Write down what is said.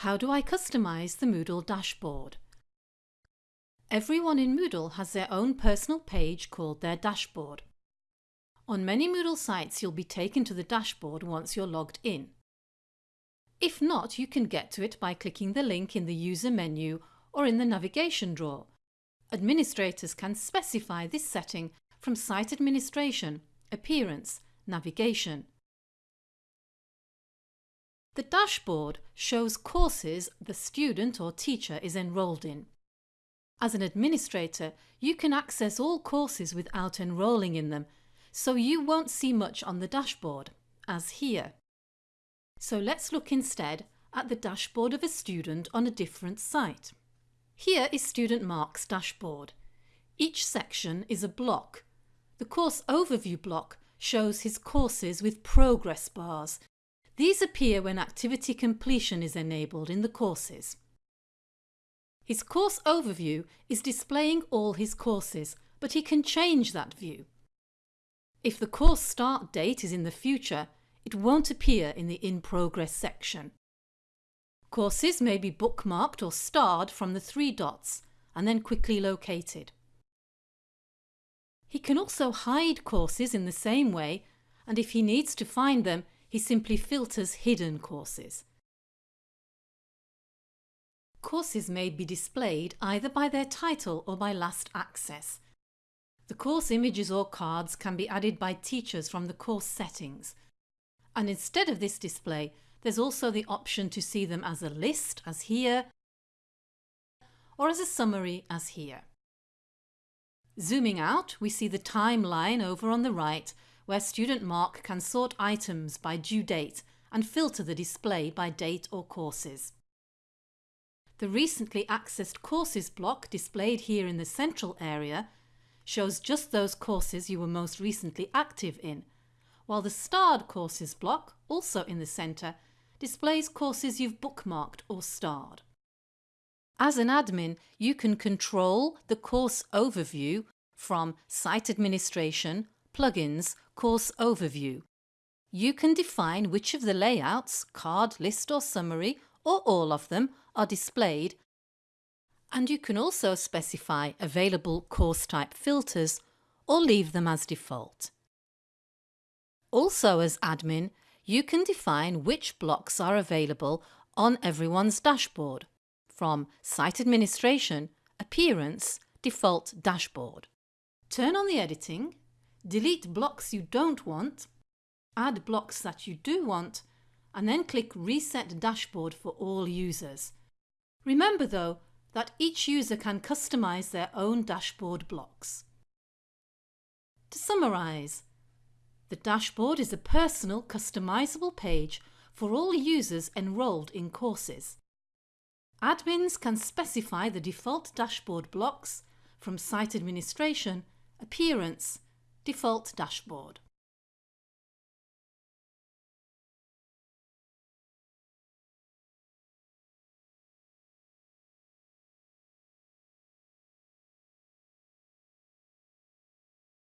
How do I customize the Moodle dashboard? Everyone in Moodle has their own personal page called their dashboard. On many Moodle sites you'll be taken to the dashboard once you're logged in. If not, you can get to it by clicking the link in the user menu or in the navigation drawer. Administrators can specify this setting from Site Administration, Appearance, Navigation. The dashboard shows courses the student or teacher is enrolled in. As an administrator, you can access all courses without enrolling in them, so you won't see much on the dashboard, as here. So let's look instead at the dashboard of a student on a different site. Here is Student Mark's dashboard. Each section is a block. The Course Overview block shows his courses with progress bars these appear when activity completion is enabled in the courses. His course overview is displaying all his courses, but he can change that view. If the course start date is in the future, it won't appear in the In Progress section. Courses may be bookmarked or starred from the three dots and then quickly located. He can also hide courses in the same way and if he needs to find them, he simply filters hidden courses. Courses may be displayed either by their title or by last access. The course images or cards can be added by teachers from the course settings. And instead of this display, there's also the option to see them as a list, as here, or as a summary, as here. Zooming out, we see the timeline over on the right where Student Mark can sort items by due date and filter the display by date or courses. The recently accessed courses block displayed here in the central area shows just those courses you were most recently active in, while the starred courses block, also in the centre, displays courses you've bookmarked or starred. As an admin, you can control the course overview from Site Administration, Plugins Course Overview. You can define which of the layouts, card, list or summary, or all of them, are displayed and you can also specify available course type filters or leave them as default. Also as admin, you can define which blocks are available on everyone's dashboard from Site Administration, Appearance, Default Dashboard. Turn on the editing delete blocks you don't want, add blocks that you do want, and then click Reset Dashboard for all users. Remember though that each user can customize their own dashboard blocks. To summarise, the dashboard is a personal customisable page for all users enrolled in courses. Admins can specify the default dashboard blocks from site administration, appearance, default dashboard.